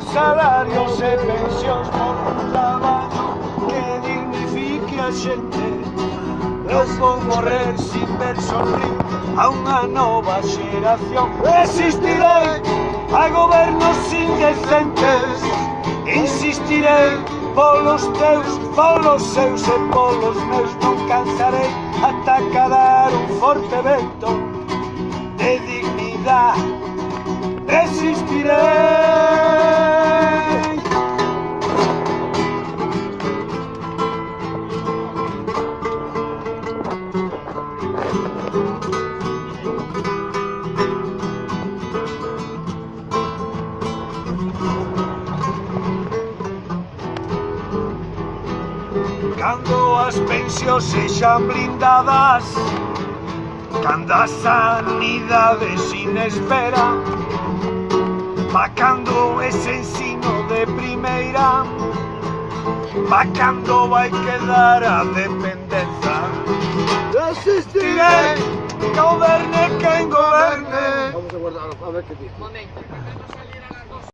salarios e pensións por un traballo que dignifique a xente. Non vou morrer sin ver sorrir a unha nova xeración Resistirei a gobernos indecentes. Insistirei polos teus, polos seus e polos meus. Non cansarei ata cadar un forte vento de dignidade Resistirei Cando as pensións sexan blindadas Cando a sanidade sin espera Vacando ese ensino de primeira Vacando vai quedar a dependenza Resistiré, goberne quen goberne Vamos a guardar, a ver que dice. Momento,